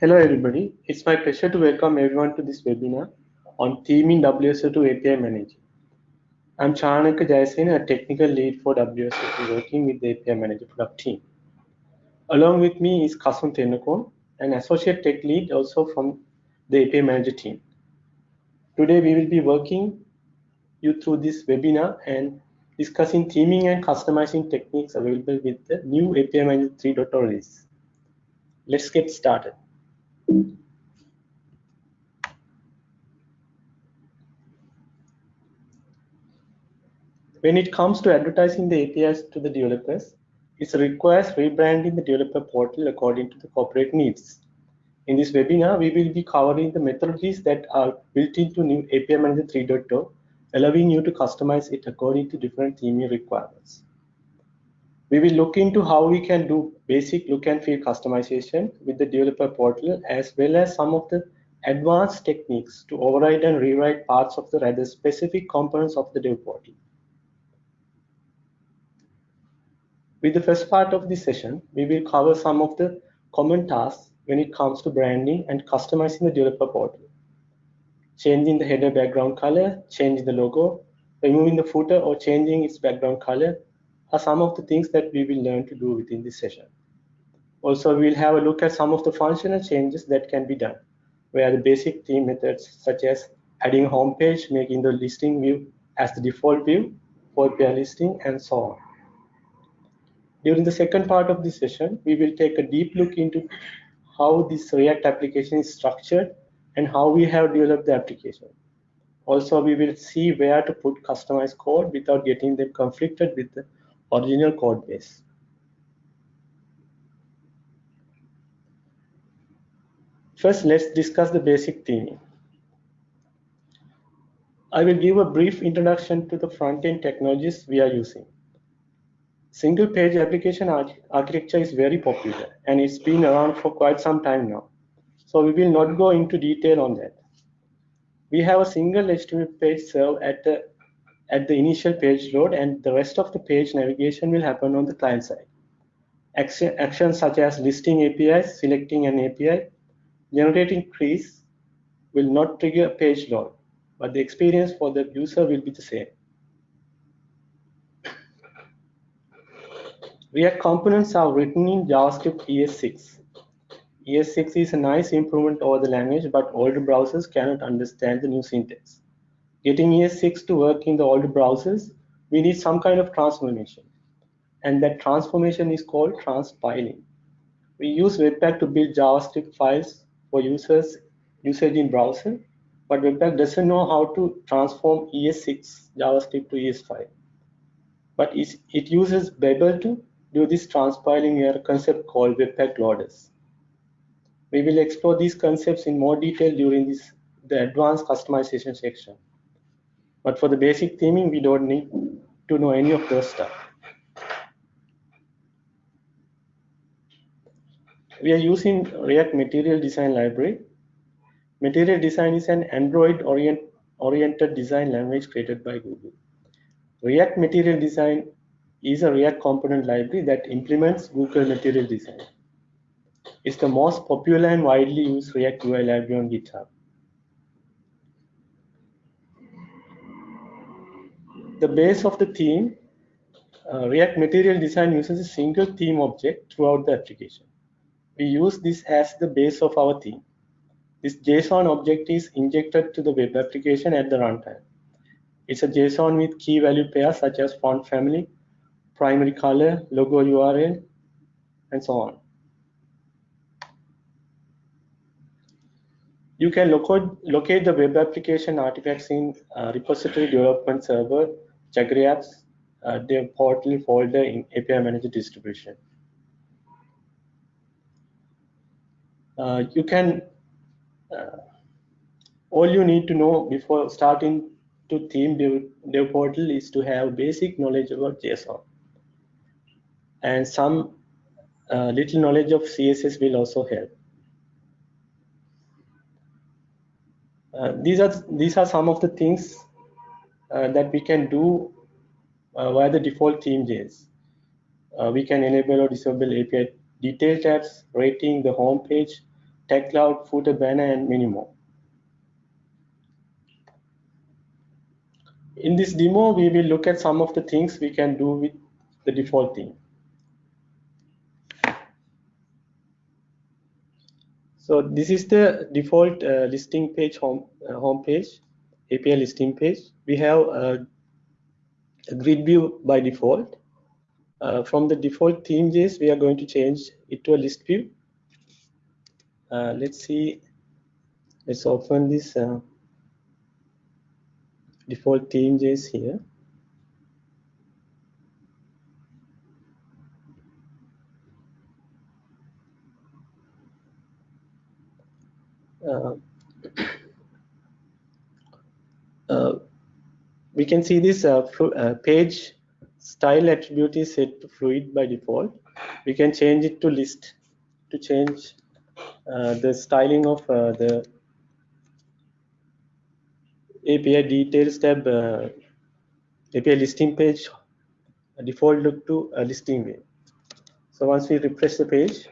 Hello everybody, it's my pleasure to welcome everyone to this webinar on theming WSO2 API Manager. I'm Chanaka Jayasena, a technical lead for WSO2 working with the API Manager product team. Along with me is Kasun Tennakoon, an associate tech lead also from the API Manager team. Today we will be working you through this webinar and discussing theming and customizing techniques available with the new API Manager 3.0 release. Let's get started. When it comes to advertising the APIs to the developers, it requires rebranding the developer portal according to the corporate needs. In this webinar, we will be covering the methodologies that are built into new API Manager 3.0, allowing you to customize it according to different theming requirements. We will look into how we can do basic look and feel customization with the developer portal, as well as some of the advanced techniques to override and rewrite parts of the rather specific components of the dev portal. With the first part of this session, we will cover some of the common tasks when it comes to branding and customizing the developer portal. Changing the header background color, changing the logo, removing the footer or changing its background color are some of the things that we will learn to do within this session. Also, we'll have a look at some of the functional changes that can be done, where the basic theme methods such as adding home page, making the listing view as the default view for pair listing, and so on. During the second part of this session, we will take a deep look into how this React application is structured and how we have developed the application. Also, we will see where to put customized code without getting them conflicted with the original code base. First, let's discuss the basic theming. I will give a brief introduction to the front-end technologies we are using. Single page application arch architecture is very popular and it's been around for quite some time now. So we will not go into detail on that. We have a single HTML page served at the, at the initial page load and the rest of the page navigation will happen on the client side. Action, actions such as listing APIs, selecting an API, generating trees will not trigger page load, but the experience for the user will be the same. React components are written in JavaScript ES6. ES6 is a nice improvement over the language, but older browsers cannot understand the new syntax. Getting ES6 to work in the old browsers, we need some kind of transformation. And that transformation is called transpiling. We use Webpack to build JavaScript files for users usage in browser, but Webpack doesn't know how to transform ES6 JavaScript to ES5. But it uses Babel to do this transpiling a concept called Webpack loaders. We will explore these concepts in more detail during this the advanced customization section. But for the basic theming, we don't need to know any of those stuff. We are using React Material Design Library. Material Design is an Android orient, oriented design language created by Google. React Material Design is a React component library that implements Google Material Design. It's the most popular and widely used React UI library on GitHub. The base of the theme, uh, React Material Design uses a single theme object throughout the application. We use this as the base of our theme. This JSON object is injected to the web application at the runtime. It's a JSON with key value pairs such as font family, primary color, logo URL, and so on. You can locate, the web application artifacts in uh, repository development server, Jaggery apps, uh, portal folder in API manager distribution. Uh, you can, uh, all you need to know before starting to theme dev portal is to have basic knowledge about JSON and some uh, little knowledge of CSS will also help. Uh, these are these are some of the things uh, that we can do uh, via the default theme JS. Uh, we can enable or disable API detail tabs, rating, the home page, tag cloud, footer banner, and many more. In this demo, we will look at some of the things we can do with the default theme. So this is the default uh, listing page home uh, home page, API listing page. We have a, a grid view by default. Uh, from the default theme.js, we are going to change it to a list view. Uh, let's see. Let's open this uh, default theme.js here. Uh, uh, we can see this uh, page style attribute is set to fluid by default. We can change it to list to change uh, the styling of uh, the API details tab uh, API listing page default look to a listing view. So once we refresh the page,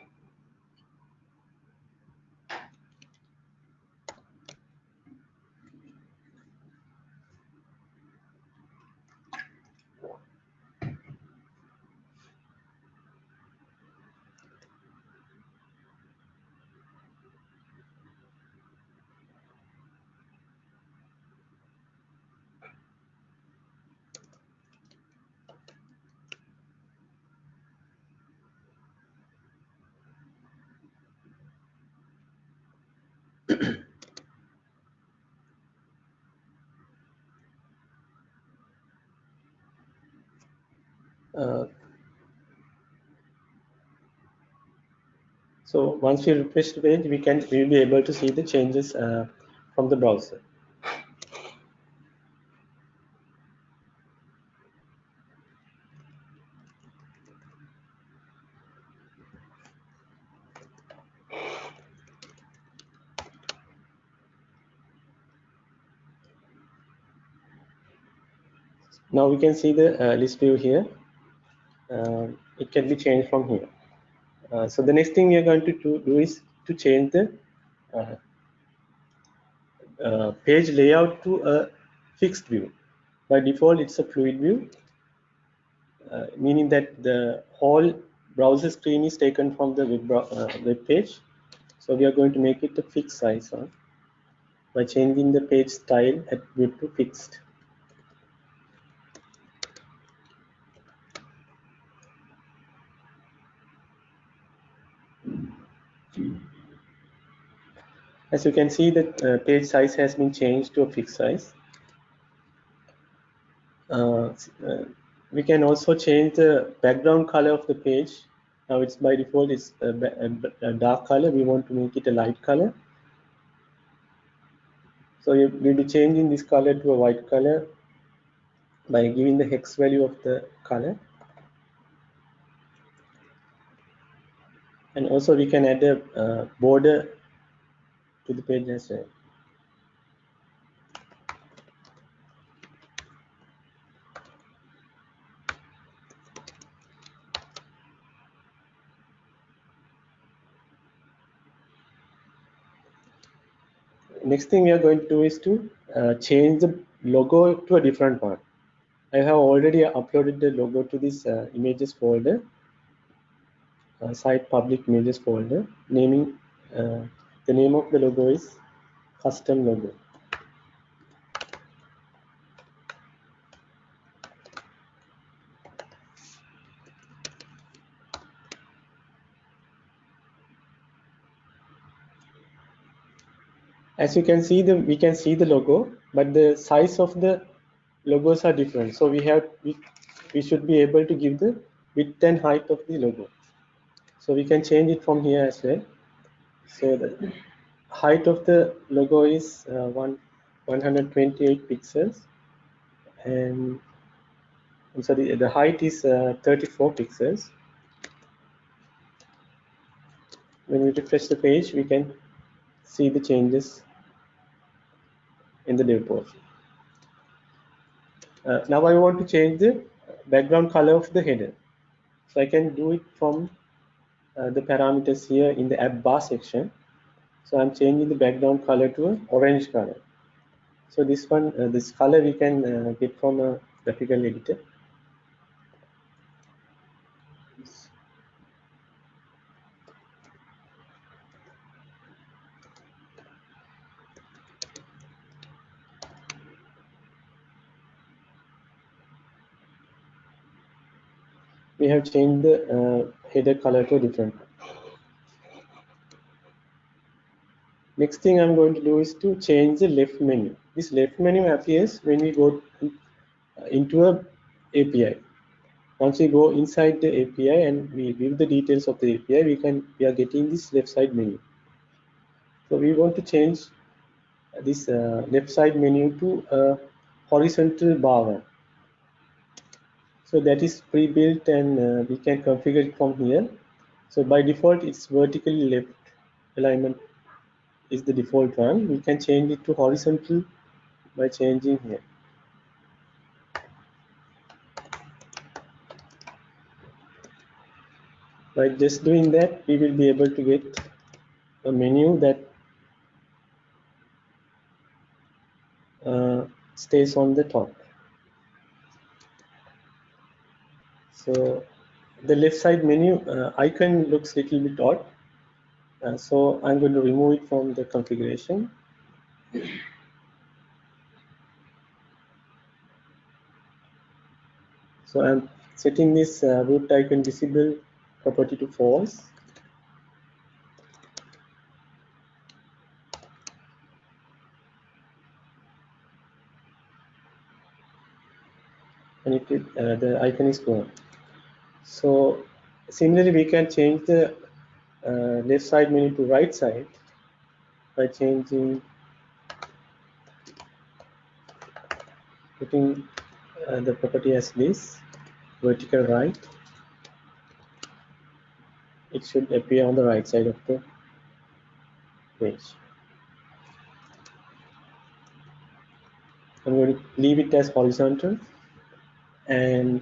Uh, so once we refresh the page, we can we will be able to see the changes uh, from the browser. Now we can see the uh, list view here. Uh, it can be changed from here. Uh, so the next thing we are going to do is to change the uh, page layout to a fixed view. By default, it's a fluid view, uh, meaning that the whole browser screen is taken from the web, uh, web page. So we are going to make it a fixed size huh, by changing the page style at attribute to fixed. As you can see, the uh, page size has been changed to a fixed size. Uh, uh, we can also change the background color of the page. Now it's by default it's a, a, dark color. We want to make it a light color. So we'll be changing this color to a white color by giving the hex value of the color. And also we can add a uh, border to the page as well. Next thing we are going to do is to uh, change the logo to a different one. I have already uploaded the logo to this uh, images folder, uh, site public images folder, naming uh, the name of the logo is custom logo. As you can see, the we can see the logo, but the size of the logos are different. So we have we, we should be able to give the width and height of the logo. So we can change it from here as well. So the height of the logo is uh, one 128 pixels, and I'm sorry, the height is uh, 34 pixels. When we refresh the page, we can see the changes in the dev portal. Uh, now I want to change the background color of the header. So I can do it from uh, the parameters here in the app bar section. So I'm changing the background color to an orange color. So this one, uh, this color we can uh, get from a graphical editor. We have changed the uh, header color to a different. Next thing I'm going to do is to change the left menu. This left menu appears when we go into a API. Once we go inside the API and we view the details of the API, we can we are getting this left side menu. So we want to change this uh, left side menu to a horizontal bar one. So that is pre-built and uh, we can configure it from here. So by default, it's vertically left alignment is the default one. We can change it to horizontal by changing here. By just doing that, we will be able to get a menu that uh, stays on the top. So the left side menu uh, icon looks a little bit odd. Uh, so I'm going to remove it from the configuration. So I'm setting this uh, root icon visible property to false. And it, uh, the icon is gone. So similarly, we can change the uh, left side menu to right side by changing putting uh, the property as this vertical right. It should appear on the right side of the page. I'm going to leave it as horizontal and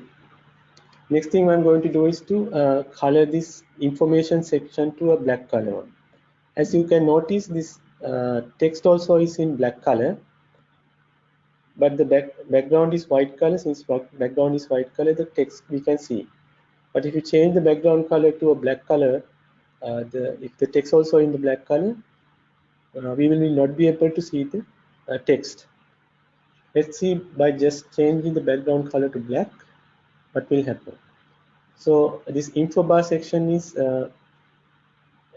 Next thing I'm going to do is to uh, color this information section to a black color. As you can notice, this uh, text also is in black color, but the back, background is white color. Since background is white color, the text we can see. But if you change the background color to a black color, uh, the, if the text also in the black color, uh, we will not be able to see the uh, text. Let's see by just changing the background color to black what will happen. So this info bar section is uh,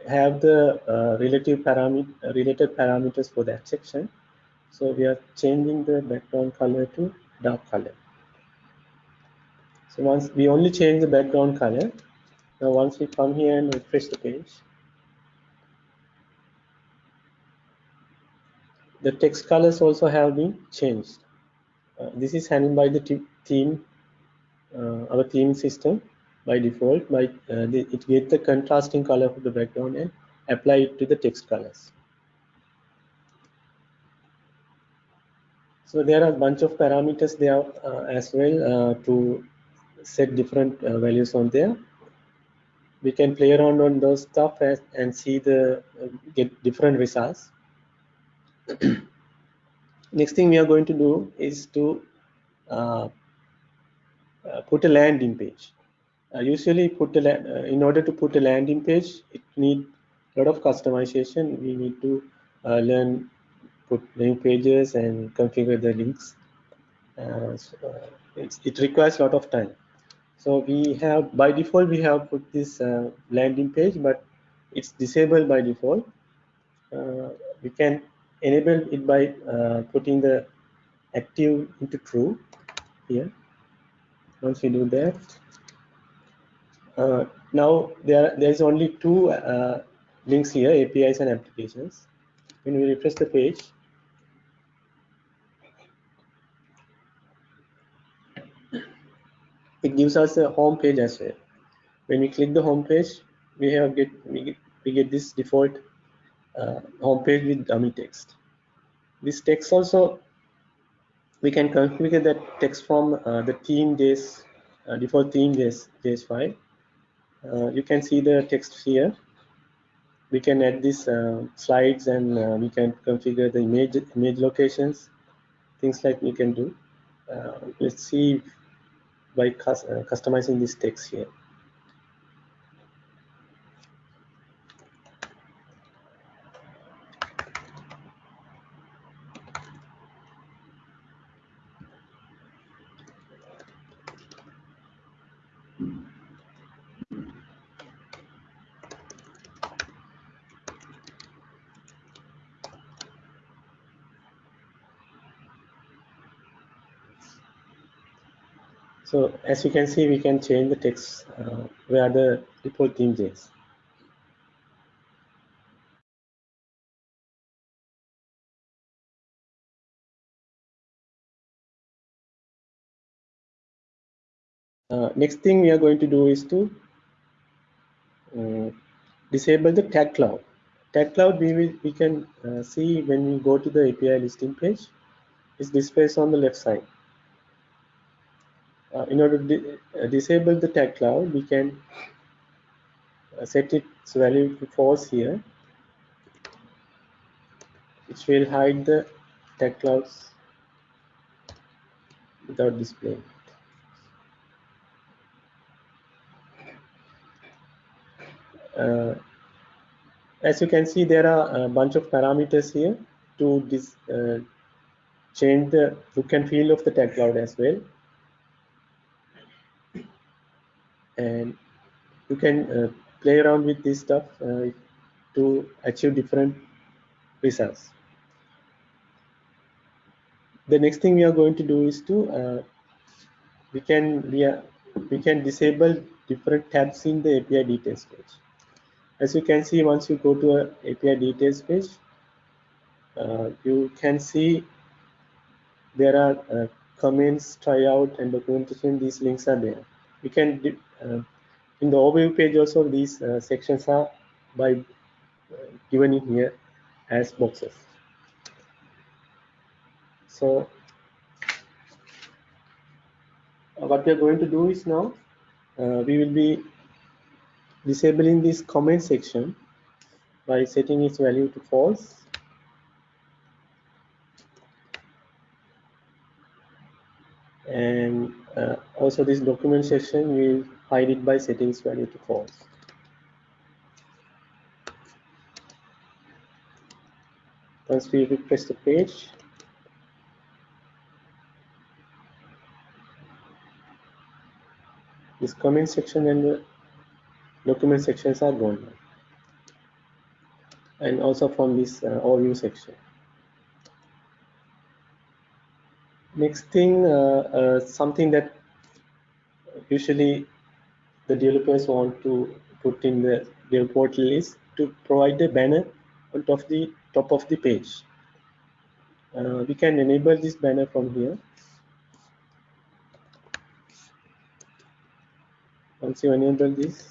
have the uh, relative parameter related parameters for that section. So we are changing the background color to dark color. So once we only change the background color, now once we come here and refresh the page, the text colors also have been changed. Uh, this is handled by the theme our theme system by default by uh, it gets the contrasting color of the background and apply it to the text colors. So there are a bunch of parameters there uh, as well uh, to set different uh, values on there. We can play around on those stuff as, and see the uh, get different results. Next thing we are going to do is to uh, put a landing page. Uh, usually put a uh, in order to put a landing page, it need a lot of customization. We need to learn put new pages and configure the links. So, it requires a lot of time. So we have by default we have put this uh, landing page, but it's disabled by default. Uh, we can enable it by uh, putting the active into true here once we do that? Uh, now there there is only two uh, links here apis and applications. When we refresh the page it gives us a home page as well. When we click the home page we have get we get, we get this default uh, home page with dummy text. This text also we can configure that text from uh, the theme JS uh, default theme JS, JS file. Uh, you can see the text here. we can add these uh, slides and uh, we can configure the image image locations things like we can do uh, let's see by cus customizing this text here So as you can see, we can change the text uh, where the default theme is. Uh, next thing we are going to do is to uh, disable the tag cloud. Tag cloud we, will, we can uh, see when we go to the API listing page. It's displayed on the left side uh, in order to uh, disable the tag cloud, we can uh, set its value to false here, which will hide the tag clouds without displaying. Uh, as you can see, there are a bunch of parameters here to uh, change the look and feel of the tag cloud as well. And you can uh, play around with this stuff uh, to achieve different results. The next thing we are going to do is to uh, we can we, are, we can disable different tabs in the API details page. As you can see, once you go to a API details page, uh, you can see there are uh, comments, tryout, and documentation. These links are there. You can in the overview page also these uh, sections are by uh, given in here as boxes. So what we are going to do is now we will be disabling this comment section by setting its value to false and uh, also this document section will hide it by setting its value to false. Once we refresh the page, this comment section and the document sections are gone and also from this uh, overview section. Next thing, uh, uh, something that usually the developers want to put in the their portal is to provide a banner on top of the top of the page. Uh, we can enable this banner from here. Once you enable this,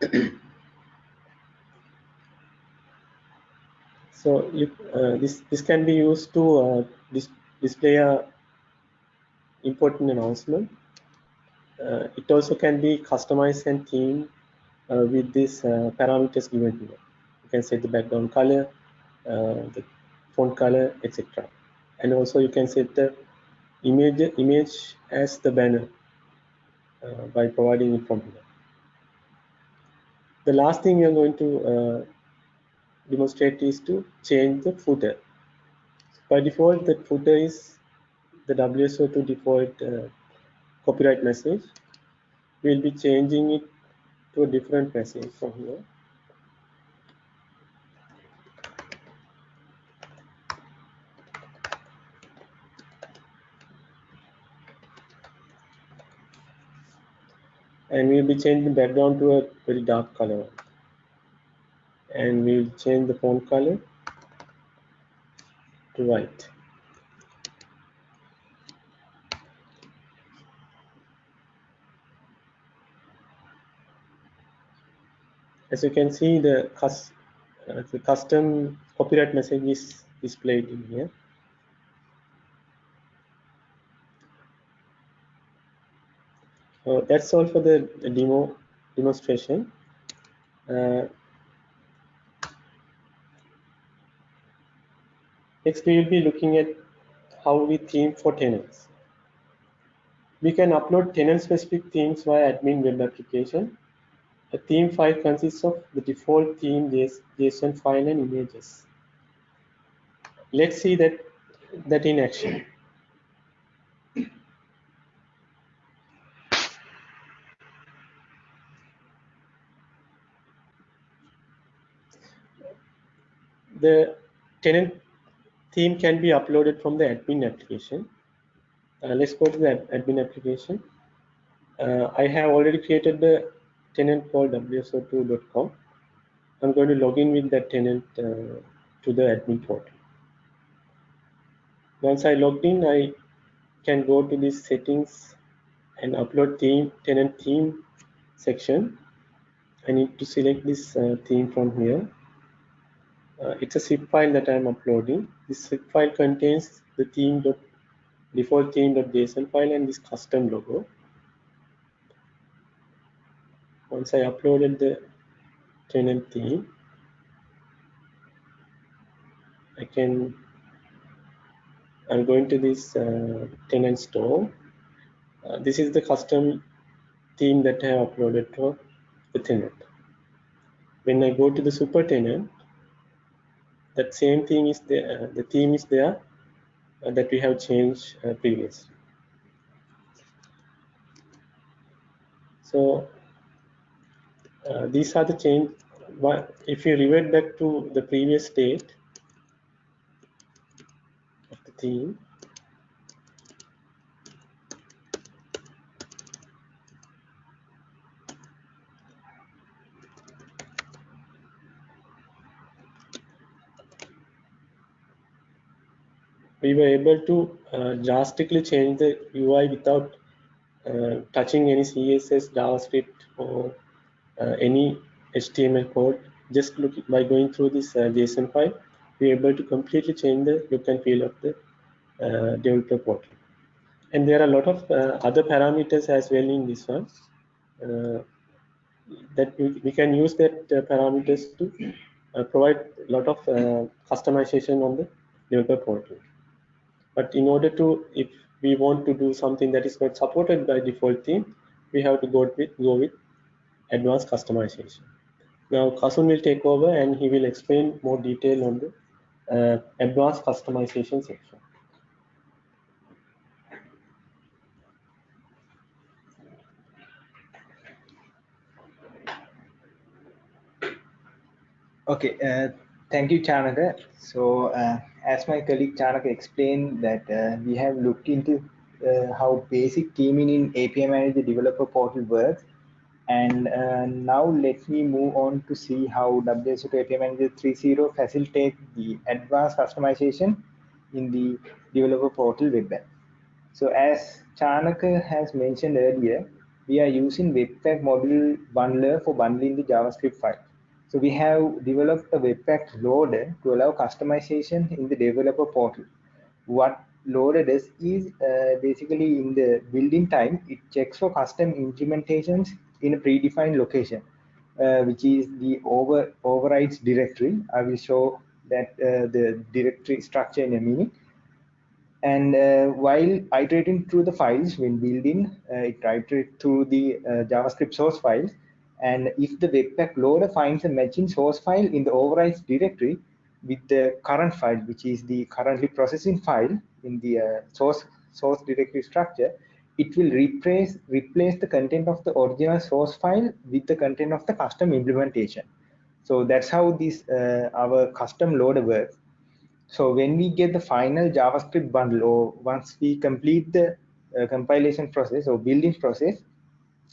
so you, uh, this this can be used to uh, dis display a important announcement uh, it also can be customized and themed uh, with these uh, parameters given here. You can set the background color, the font color, etc. And also you can set the image image as the banner by providing it from here. The last thing we are going to demonstrate is to change the footer. By default, the footer is the WSO2 default uh, copyright message. We'll be changing it to a different message from here. And we'll be changing the background to a very dark color and we'll change the font color to white. As you can see the, cus uh, the custom copyright message is displayed in here. So that's all for the demo demonstration. Uh, next, we will be looking at how we theme for tenants. We can upload tenant-specific themes via admin web application. A theme file consists of the default theme JSON file and images. Let's see that, that in action. The tenant theme can be uploaded from the admin application. Uh, let's go to the admin application. Uh, I have already created the tenant called wso2.com. I'm going to log in with that tenant uh, to the admin portal. Once I logged in, I can go to this settings and upload theme tenant theme section. I need to select this uh, theme from here. Uh, it's a zip file that I'm uploading. This zip file contains the theme dot default theme.json file and this custom logo. Once I uploaded the tenant theme, I can, I'm going to this uh, tenant store. Uh, this is the custom theme that I have uploaded for the tenant. When I go to the super tenant, that same thing is there, uh, the theme is there uh, that we have changed uh, previously. So uh, these are the change. If you revert back to the previous state of the theme, we were able to uh, drastically change the UI without uh, touching any CSS, JavaScript, or uh, any HTML code. Just look by going through this uh, JSON file, we're able to completely change the look and feel of the uh, developer portal. And there are a lot of uh, other parameters as well in this one that we, we, can use that parameters to provide a lot of customization on the developer portal. But in order to, if we want to do something that is not supported by default theme, we have to go with, go with advanced customization. Now Kasun will take over and he will explain more detail on the uh, advanced customization section. Okay, uh, thank you, Chanaka. So uh, as my colleague Chanaka explained that uh, we have looked into uh, how basic theming in API Manager developer portal works. And uh, now let me move on to see how WSO2 API Manager 3.0 facilitates the advanced customization in the developer portal web. So as Chanaka has mentioned earlier, we are using Webpack module bundler for bundling the JavaScript file. So we have developed a Webpack loader to allow customization in the developer portal. What loader does is uh, basically in the building time, it checks for custom implementations in a predefined location, uh, which is the over overrides directory. I will show that uh, the directory structure in a minute. And uh, while iterating through the files when building, uh, it iterates through the uh, JavaScript source files, and if the Webpack loader finds a matching source file in the overrides directory with the current file, which is the currently processing file in the uh, source source directory structure, it will replace replace the content of the original source file with the content of the custom implementation. So that's how this uh, our custom loader works. So when we get the final JavaScript bundle, or once we complete the uh, compilation process or building process,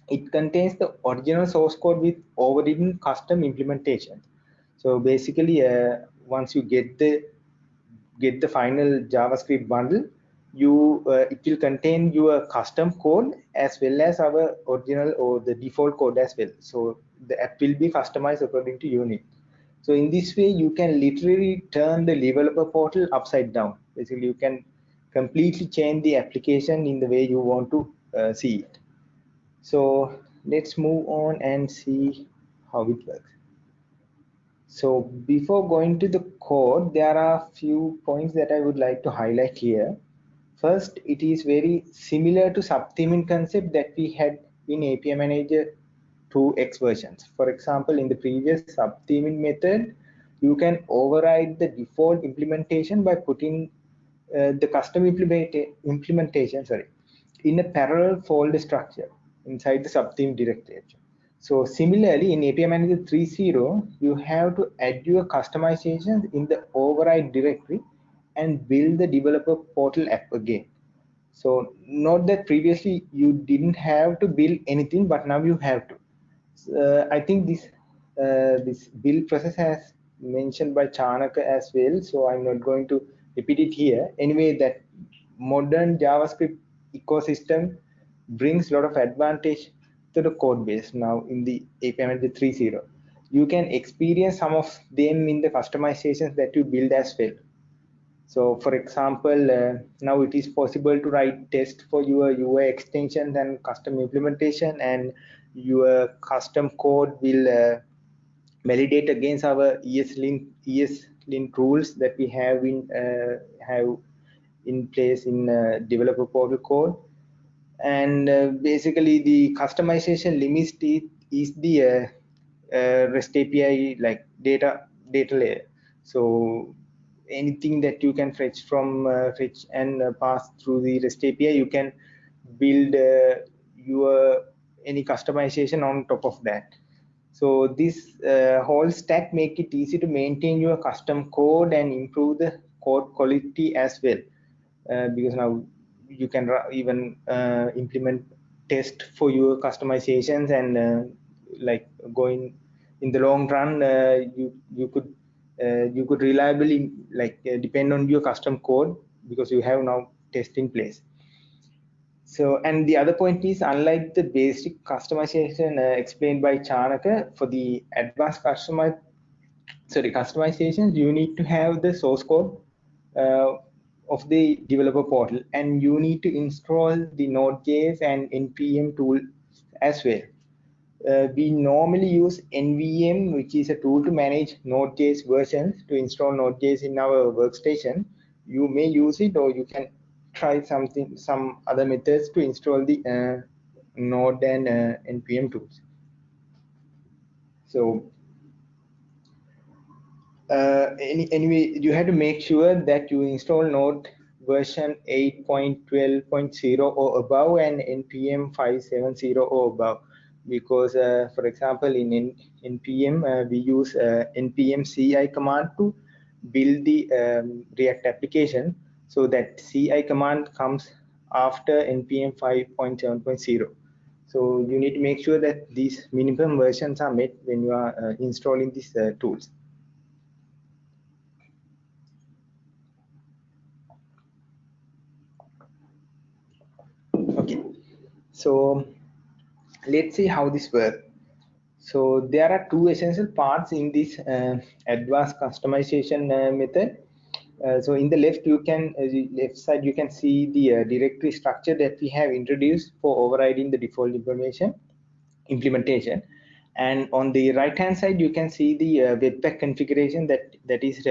it contains the original source code with overridden custom implementation. So basically uh, once you get the get the final javascript bundle you uh, it will contain your custom code as well as our original or the default code as well. So the app will be customized according to your need so in this way you can literally turn the developer portal upside down. Basically you can completely change the application in the way you want to uh, see it so let's move on and see how it works So before going to the code, there are a few points that I would like to highlight here. First, it is very similar to subtheming concept that we had in API Manager 2x versions. For example, in the previous subtheming method, you can override the default implementation by putting uh, the custom implement implementation sorry, in a parallel folder structure inside the subtheme directory. So similarly, in API Manager 3.0, you have to add your customizations in the override directory and build the developer portal app again. So note that previously you didn't have to build anything, but now you have to. Uh, I think this uh, this build process has mentioned by Chanaka as well, so I'm not going to repeat it here. Anyway, that modern JavaScript ecosystem brings a lot of advantage to the code base now in the API Manager 3.0. You can experience some of them in the customizations that you build as well. So for example, uh, now it is possible to write tests for your UI extensions and custom implementation and your custom code will uh, validate against our ESLint, ESLint rules that we have in uh, have in place in uh, developer portal code. And uh, basically the customization limits is the uh, REST API like data data layer. So anything that you can fetch from uh, fetch and uh, pass through the REST API, you can build uh, your any customization on top of that. So this uh, whole stack make it easy to maintain your custom code and improve the code quality as well. Uh, because now you can even uh, implement test for your customizations and like going in the long run, you you could uh, you could reliably like uh, depend on your custom code because you have now test in place. So and the other point is unlike the basic customization uh, explained by chanaka for the advanced customer sorry customizations you need to have the source code uh, of the developer portal and you need to install the node.js and npm tool as well uh, we normally use NVM, which is a tool to manage Node.js versions to install Node.js in our workstation. You may use it or you can try something, some other methods to install the uh, Node and uh, NPM tools. So uh, any, anyway, you have to make sure that you install Node version 8.12.0 or above and NPM 570 or above. Because uh, for example in, in npm uh, we use uh, npm ci command to build the um, react application. So that ci command comes after npm 5.7.0 so you need to make sure that these minimum versions are met when you are uh, installing these tools so let's see how this works. So there are two essential parts in this uh, advanced customization uh, method. Uh, so in the left you can uh, left side you can see the uh, directory structure that we have introduced for overriding the default information implementation. And on the right hand side you can see the uh, webpack configuration that that is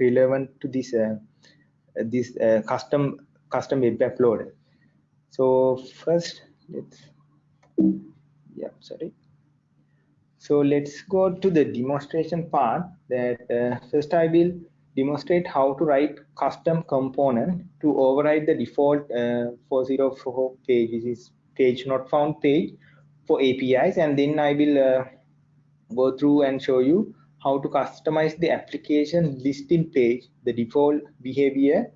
relevant to this this custom custom webpack loader so first let's yeah sorry. So let's go to the demonstration part that uh, first i will demonstrate how to write custom component to override the default uh, 404 page which is page not found page for apis and then i will uh, go through and show you how to customize the application listing page the default behavior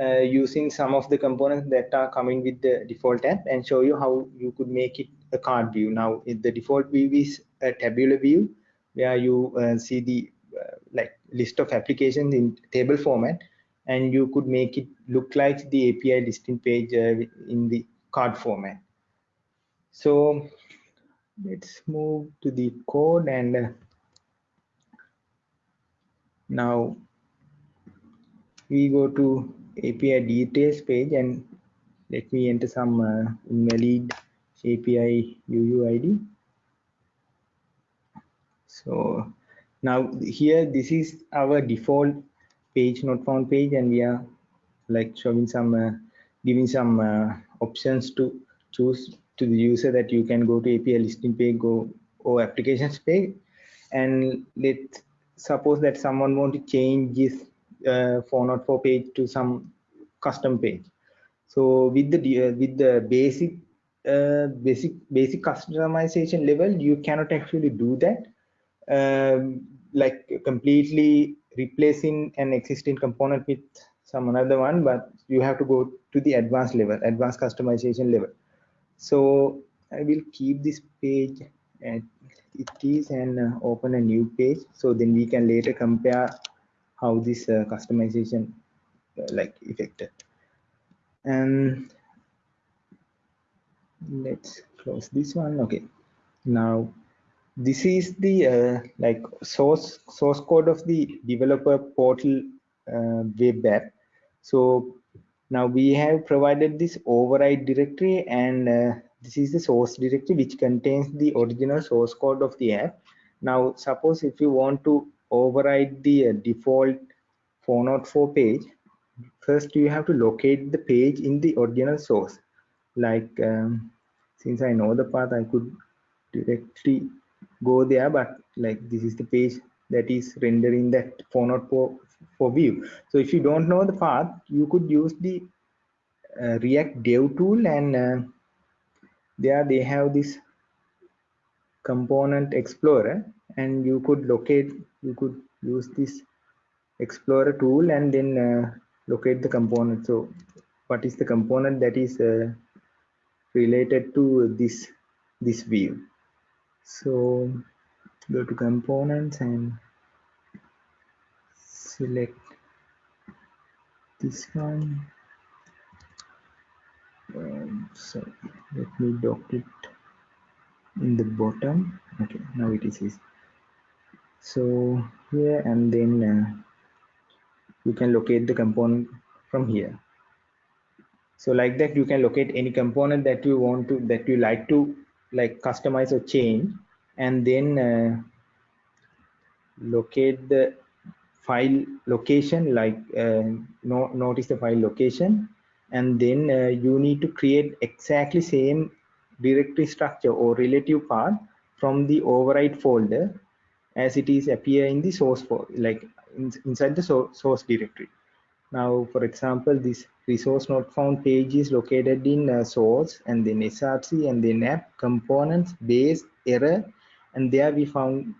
uh, using some of the components that are coming with the default app and show you how you could make it a card view. Now, the default view is a tabular view where you uh, see the uh, like list of applications in table format and you could make it look like the API listing page uh, in the card format. So let's move to the code and uh, now we go to API details page and let me enter some uh, invalid API UUID. So now here this is our default page not found page and we are like showing some uh, giving some uh, options to choose to the user that you can go to API listing page go or applications page and let's suppose that someone want to change this uh, 404 page to some custom page. So with the uh, with the basic uh, basic basic customization level you cannot actually do that. Um, like completely replacing an existing component with some another one but you have to go to the advanced level advanced customization level. So i will keep this page at it is and uh, open a new page. So then we can later compare how this uh, customization uh, like affected and let's close this one. Okay. Now this is the uh, like source source code of the developer portal uh, web app. So now we have provided this override directory and uh, this is the source directory which contains the original source code of the app. Now suppose if you want to override the uh, default 404 page. First you have to locate the page in the original source. Like um, since i know the path i could directly go there but like this is the page that is rendering that 404 for view. So if you don't know the path you could use the uh, react dev tool and uh, there they have this component explorer and you could locate you could use this explorer tool and then uh, locate the component. So what is the component that is uh, related to this this view? So go to components and select this one. Um, so let me dock it in the bottom. Okay now it is so here and then uh, you can locate the component from here. So like that you can locate any component that you want to that you like to like customize or change and then uh, locate the file location like uh, no, notice the file location and then uh, you need to create exactly same directory structure or relative path from the override folder as it is appear in the source for like in, inside the so, source directory. Now for example this resource not found page is located in uh, source and then src and then app components base error and there we found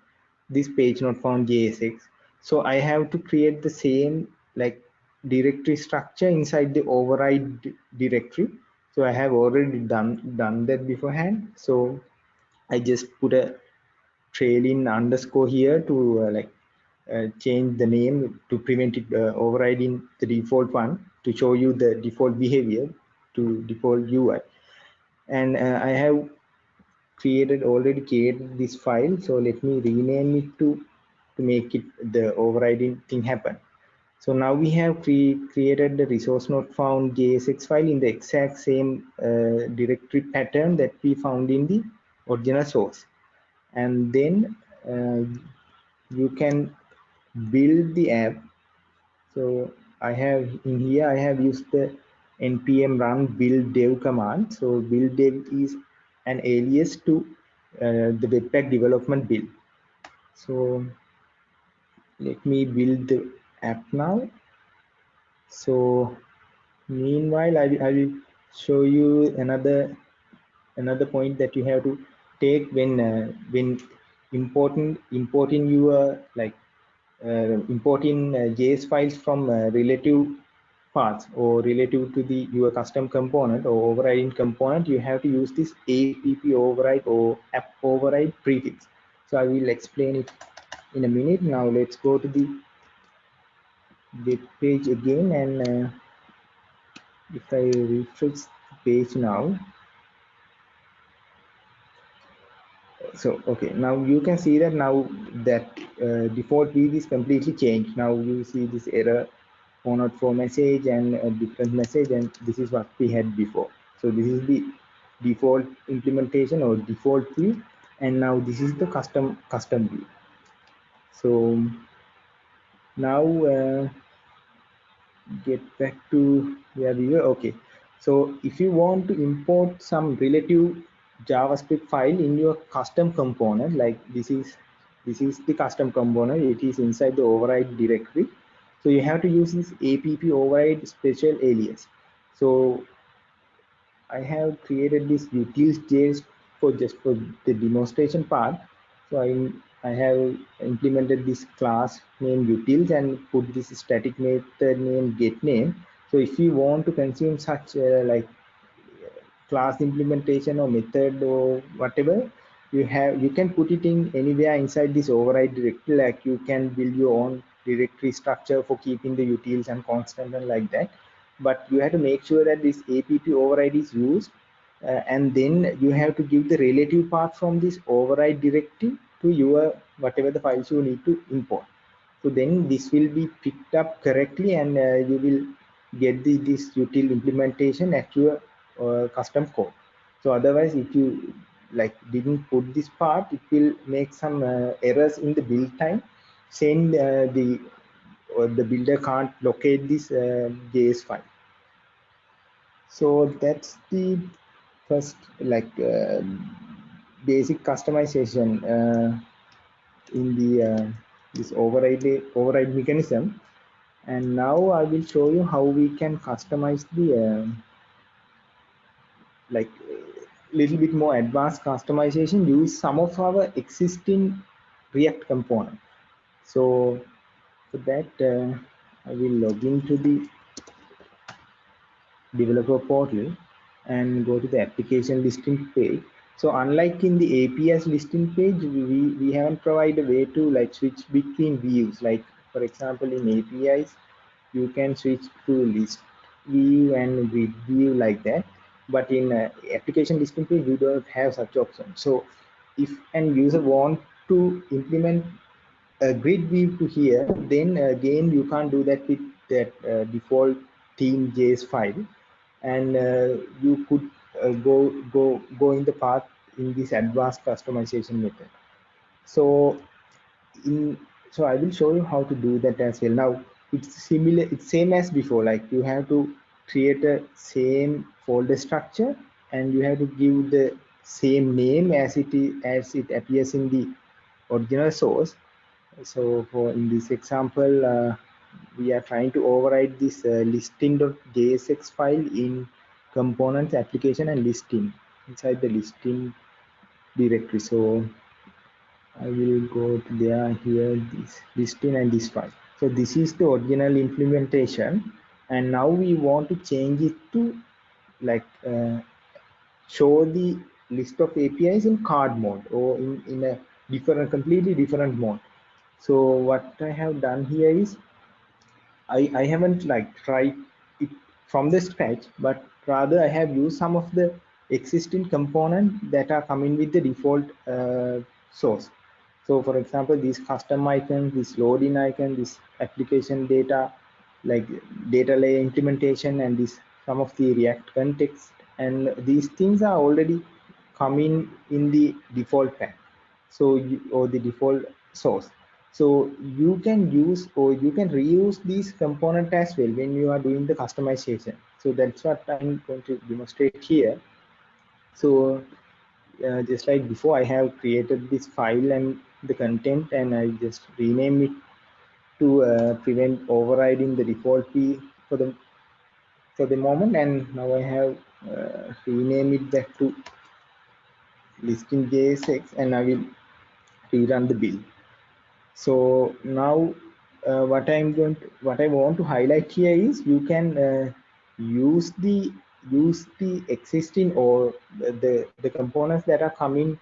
this page not found jsx so i have to create the same like directory structure inside the override directory. So i have already done done that beforehand. So i just put a trailing underscore here to uh, like uh, change the name to prevent it uh, overriding the default one to show you the default behavior to default UI. And I have created already created this file. So let me rename it to, to make it the overriding thing happen. So now we have cre created the resource not found JSX file in the exact same uh, directory pattern that we found in the original source. And then uh, you can build the app. So i have in here i have used the npm run build dev command. So build dev is an alias to uh, the webpack development build. So let me build the app now. So meanwhile I, I will show you another another point that you have to take when uh, when importing importing your like uh, importing uh, JS files from uh, relative paths or relative to the your custom component or overriding component, you have to use this app override or app override prefix. So I will explain it in a minute. Now let's go to the web page again and uh, if I refresh the page now, so okay now you can see that now that uh, default view is completely changed now you see this error 404 message and a different message and this is what we had before so this is the default implementation or default view and now this is the custom custom view So now uh, get back to where we were. Okay. So if you want to import some relative JavaScript file in your custom component, like this is this is the custom component, it is inside the override directory. So you have to use this app override special alias. So I have created this utils.js for just for the demonstration part. So I I have implemented this class named utils and put this static method named get name. So if you want to consume such uh, like class implementation or method or whatever, you have you can put it in anywhere inside this override directory. Like you can build your own directory structure for keeping the utils and constant and like that. But you have to make sure that this app override is used uh, and then you have to give the relative path from this override directory to your whatever the files you need to import so then this will be picked up correctly and uh, you will get the this util implementation at your uh, custom code. So otherwise if you like didn't put this part it will make some uh, errors in the build time. Saying uh, the or the builder can't locate this uh, js file. So that's the first like uh, basic customization uh, in the uh, this override override mechanism. And now I will show you how we can customize the uh, like a little bit more advanced customization use some of our existing react component so for that uh, I will log into the developer portal and go to the application listing page so unlike in the APIs listing page, we, we haven't provided a way to like switch between views. Like for example, in APIs, you can switch to list view and grid view like that. But in uh, application page, you don't have such option. So if an user want to implement a grid view to here, then again, you can't do that with that uh, default theme.js file. And uh, you could uh, go go go in the path in this advanced customization method so in so i will show you how to do that as well now it's similar it's same as before like you have to create a same folder structure and you have to give the same name as it is as it appears in the original source. So for in this example uh, we are trying to override this uh, listing.jsx file in components application and listing inside the listing directory. So i will go to there here this listing and this file. So this is the original implementation and now we want to change it to like uh, show the list of apis in card mode or in in a different completely different mode so what i have done here is i i haven't like tried it from the scratch but rather I have used some of the existing components that are coming with the default uh, source. So for example, these custom icons, this loading icon, this application data, like data layer implementation and this some of the React context and these things are already coming in the default path. So you, or the default source. So you can use or you can reuse these component as well when you are doing the customization. So that's what I'm going to demonstrate here. So uh, just like before, I have created this file and the content and I just rename it to uh, prevent overriding the default key for the for the moment and now I have uh, rename it back to listing JSX and I will rerun the build. So now uh, what I'm going to, what I want to highlight here is you can uh, use the use the existing or the the components that are coming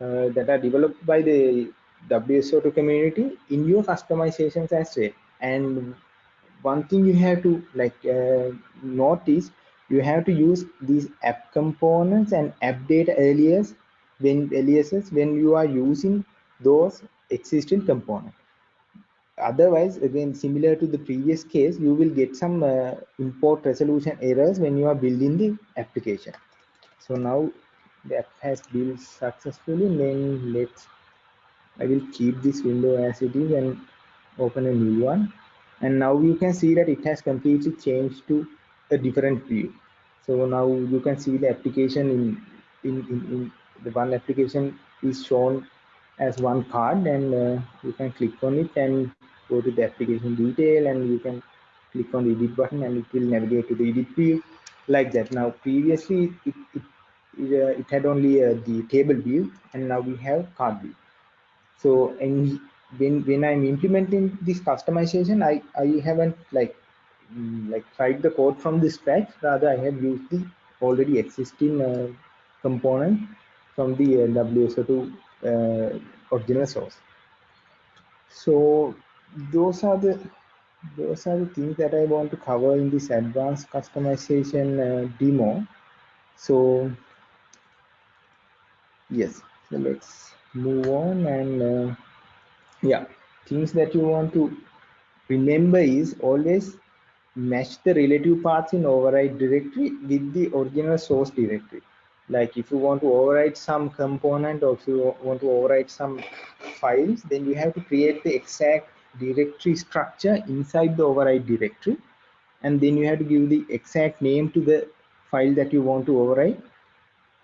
uh, that are developed by the WSO2 community in your customizations as well. And one thing you have to like uh, notice, you have to use these app components and app data alias when aliases when you are using those existing components otherwise again similar to the previous case you will get some uh, import resolution errors when you are building the application so now the app has built successfully then let's I will keep this window as it is and open a new one. And now you can see that it has completely changed to a different view. So now you can see the application in, in, in, in the one application is shown as one card and uh, you can click on it and go to the application detail and you can click on the edit button and it will navigate to the edit view like that. Now previously it, it, it, uh, it had only uh, the table view and now we have card view. So and when when I'm implementing this customization, I I haven't like mm, like tried the code from the scratch. Rather, I have used the already existing uh, component from the uh, WSO2 uh, original source. So those are the those are the things that I want to cover in this advanced customization uh, demo. So yes, so let's move on and uh, yeah, things that you want to remember is always match the relative paths in override directory with the original source directory. Like if you want to override some component or if you want to override some files, then you have to create the exact directory structure inside the override directory. And then you have to give the exact name to the file that you want to override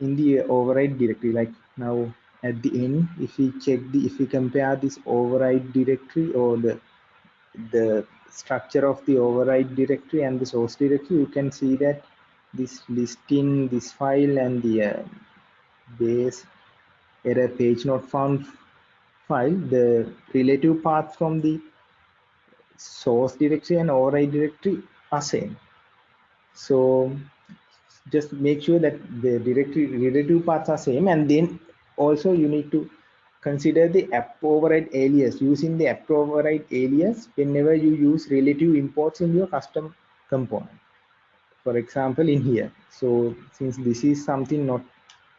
in the override directory. Like now at the end, if we check the, if we compare this override directory or the, the structure of the override directory and the source directory, you can see that this listing, this file and the uh, base error page not found file, the relative path from the source directory and override directory are same. So just make sure that the directory relative paths are same and then also you need to consider the app override alias. Using the app override alias whenever you use relative imports in your custom component. For example in here. So since this is something not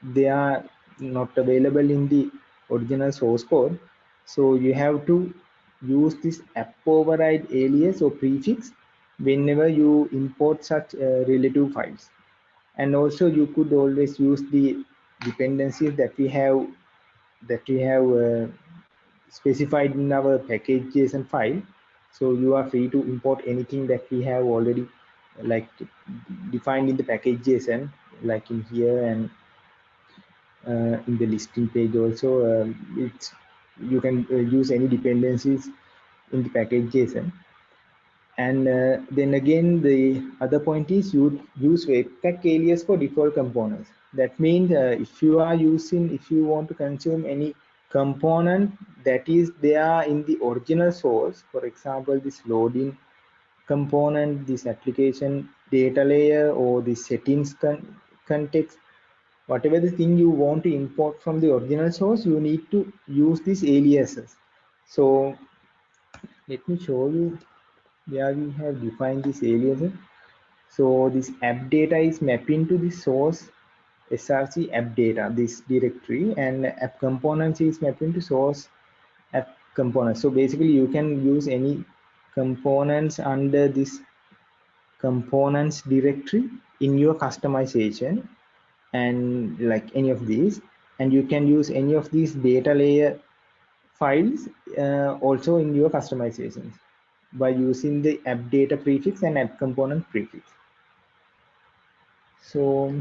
they are not available in the original source code so you have to use this app override alias or prefix whenever you import such uh, relative files. And also you could always use the dependencies that we have that we have uh, specified in our package JSON file. So you are free to import anything that we have already like defined in the package JSON, like in here and uh, in the listing page also. Uh, it's you can uh, use any dependencies in the package JSON. And uh, then again, the other point is you use webpack alias for default components. That means uh, if you are using, if you want to consume any component that is there in the original source, for example, this loading component, this application data layer or the settings con context, whatever the thing you want to import from the original source, you need to use these aliases. So let me show you where we have defined this aliases. So this app data is mapping to the source src app data, this directory, and app components is mapping to source app components. So basically you can use any components under this components directory in your customization and like any of these and you can use any of these data layer files uh, also in your customizations by using the app data prefix and app component prefix so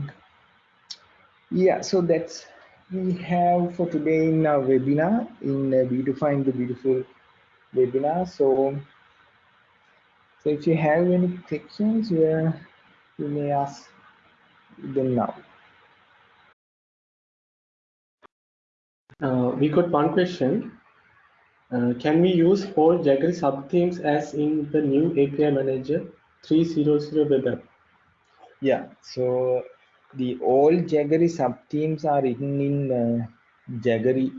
yeah so that's we have for today in our webinar in uh, beautifying the beautiful webinar. So so if you have any questions yeah, you may ask them now. Uh, we got one question. Uh, can we use all Jaggery subthemes as in the new API Manager 3.0 web app? Yeah, so the all Jaggery subthemes are written in uh, Jaggery,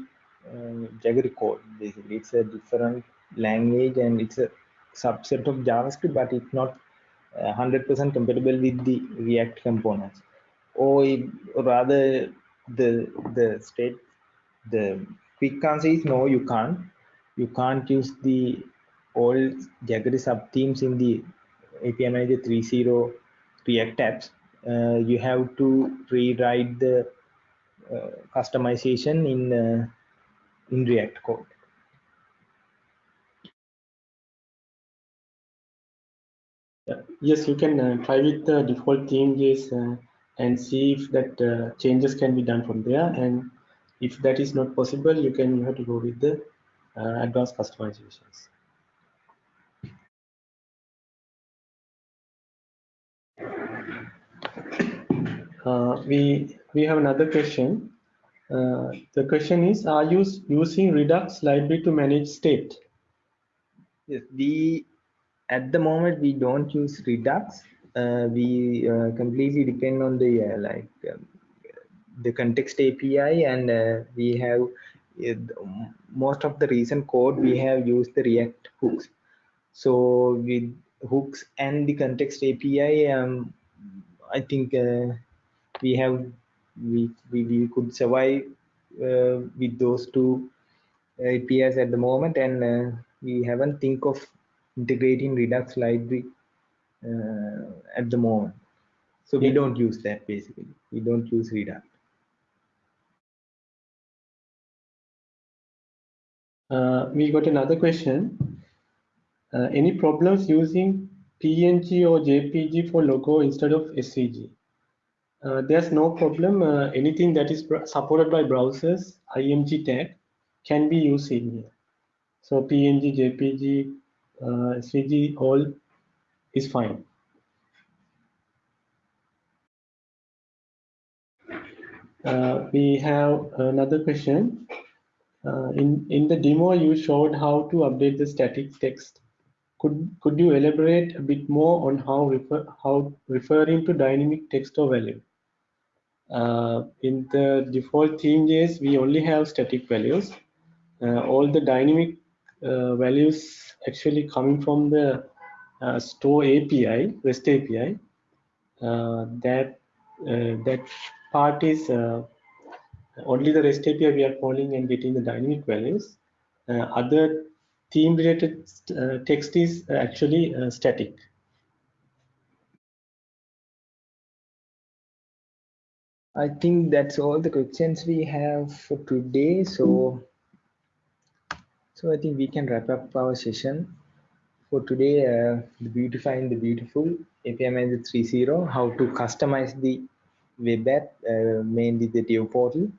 uh, Jaggery code. Basically, it's a different language and it's a subset of JavaScript, but it's not 100% uh, compatible with the React components. Or, or rather, the the state the quick answer is no, you can't you can't use the old Jaggery subthemes in the API Manager 3.0 React apps. Uh, you have to rewrite the uh, customization in uh, in React code. Yes, you can uh, try with the default changes uh, and see if that uh, changes can be done from there. And if that is not possible, you can you have to go with the advanced customizations. Uh, we we have another question. Uh, the question is, are you using Redux library to manage state? Yes, we at the moment we don't use Redux. Uh, we uh, completely depend on the uh, like um, the context API, and uh, we have most of the recent code we have used the React hooks. So with hooks and the context API, um, I think uh, we have we, we, we could survive uh, with those two APIs at the moment, and we haven't think of integrating Redux library uh, at the moment. So we don't use that basically. We don't use Redux. Uh, we got another question. Uh, any problems using PNG or JPG for logo instead of SVG? Uh, there's no problem. Uh, anything that is supported by browsers, IMG tag, can be used in here. So PNG, JPG, uh, SVG all is fine. Uh, we have another question. Uh, in, in the demo, you showed how to update the static text. Could, could you elaborate a bit more on how, refer, how referring to dynamic text or value? Uh, in the default theme.js, we only have static values. Uh, all the dynamic uh, values actually coming from the uh, store API, REST API. Uh, that that part is only the REST API we are calling and getting the dynamic values. other theme related uh, text is actually uh, static. I think that's all the questions we have for today. So so I think we can wrap up our session for today. Uh, the beautifying the beautiful API Manager 3.0, how to customize the web app, uh, mainly the dev portal.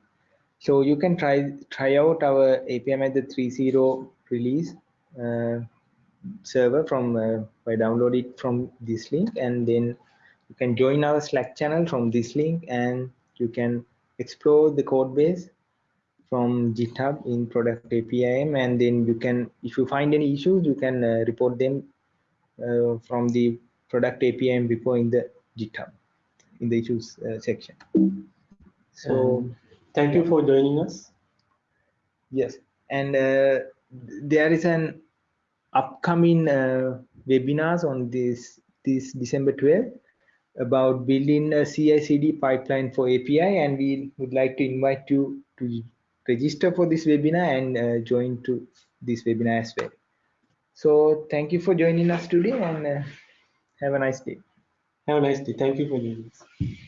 So you can try try out our API Manager 3.0 release uh, server from uh, by download it from this link, and then you can join our Slack channel from this link, and you can explore the code base from GitHub in product APIM, and then you can, if you find any issues, you can uh, report them uh, from the product APIM repo in the GitHub in the issues uh, section. So, um, thank you for joining us. Yes, and uh, there is an upcoming uh, webinars on this this December 12th about building a CI/CD pipeline for API, and we would like to invite you to register for this webinar and uh, join to this webinar as well. So thank you for joining us today and uh, have a nice day. Have a nice day. Thank you for joining us.